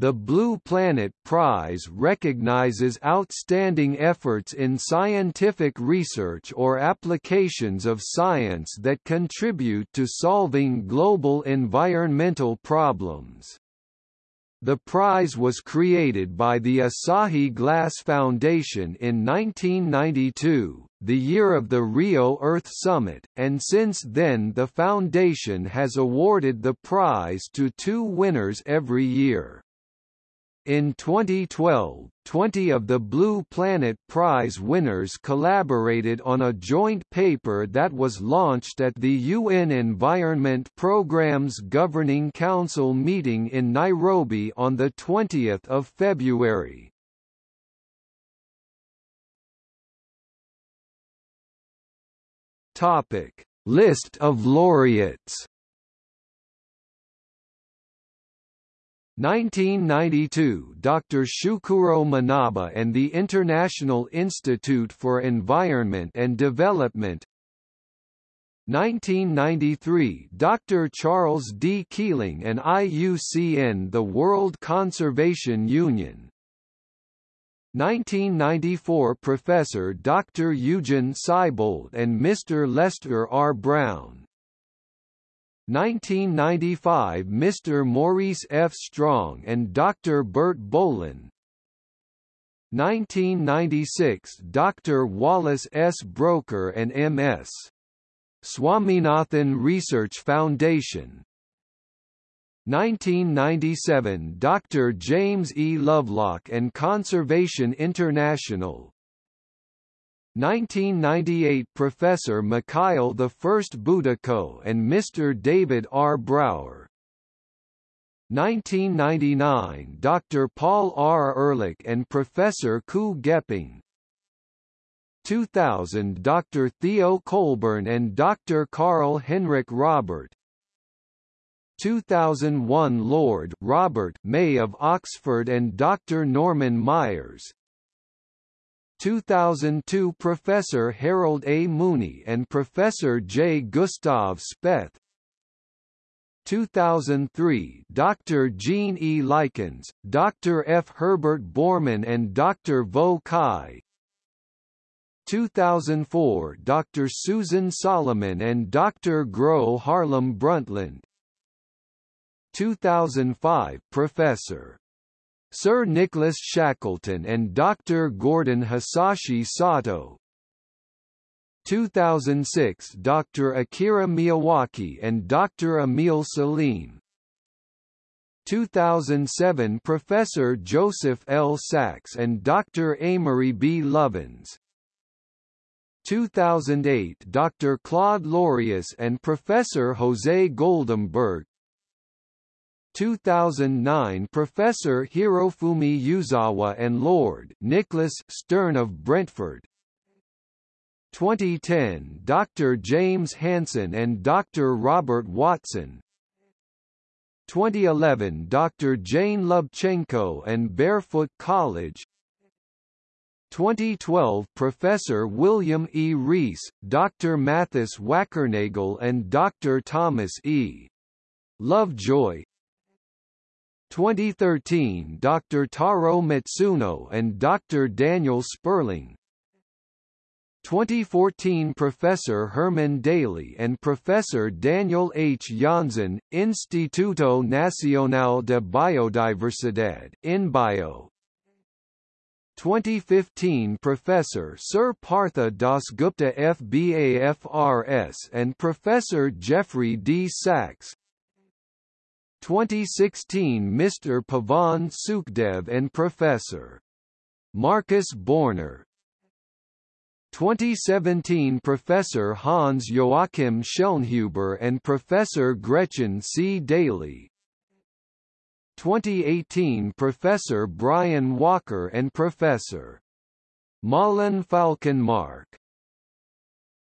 The Blue Planet Prize recognizes outstanding efforts in scientific research or applications of science that contribute to solving global environmental problems. The prize was created by the Asahi Glass Foundation in 1992, the year of the Rio Earth Summit, and since then the foundation has awarded the prize to two winners every year. In 2012, 20 of the Blue Planet Prize winners collaborated on a joint paper that was launched at the UN Environment Programme's Governing Council meeting in Nairobi on 20 February. List of laureates 1992 Dr. Syukuro Manabe and the International Institute for Environment and Development 1993 Dr. Charles D. Keeling and IUCN the World Conservation Union 1994 Professor Dr. Eugen Seibold and Mr. Lester R. Brown 1995 Mr. Maurice F. Strong and Dr. Bert Bolin 1996 Dr. Wallace S. Broecker and M.S. Swaminathan Research Foundation 1997 Dr. James E. Lovelock and Conservation International 1998 Professor Mikhail I Budyko and Mr. David R. Brower 1999 Dr. Paul R. Ehrlich and Professor Qu Geping 2000 Dr. Theo Colborn and Dr. Karl-Henrik Robèrt 2001 Lord Robert May of Oxford and Dr. Norman Myers 2002 Professor Harold A. Mooney and Professor J. Gustave Speth 2003 Dr. Gene E. Likens, Dr. F. Herbert Bormann and Dr. Vo Quy 2004 Dr. Susan Solomon and Dr. Gro Harlem Brundtland 2005 Professor Sir Nicholas Shackleton and Dr. Gordon Hisashi Sato 2006 Dr. Akira Miyawaki and Dr. Emil Salim 2007 Professor Joseph L. Sax and Dr. Amory B. Lovins 2008 Dr. Claude Lorius and Professor Jose Goldemberg 2009 Professor Hirofumi Uzawa and Lord Nicholas Stern of Brentford 2010 Dr. James Hansen and Dr. Robert Watson 2011 Dr. Jane Lubchenco and Barefoot College 2012 Professor William E. Rees, Dr. Mathis Wackernagel and Dr. Thomas E. Lovejoy 2013 Dr. Taro Matsuno and Dr. Daniel Sperling 2014 Professor Herman Daly and Professor Daniel H. Janzen, Instituto Nacional de Biodiversidad INBio 2015 Professor Sir Partha Dasgupta FBAFRS and Professor Jeffrey D. Sachs 2016 Mr. Pavan Sukhdev and Professor. Markus Borner 2017 Professor Hans Joachim Schellnhuber and Professor Gretchen C. Daily 2018 Professor Brian Walker and Professor. Malin Falkenmark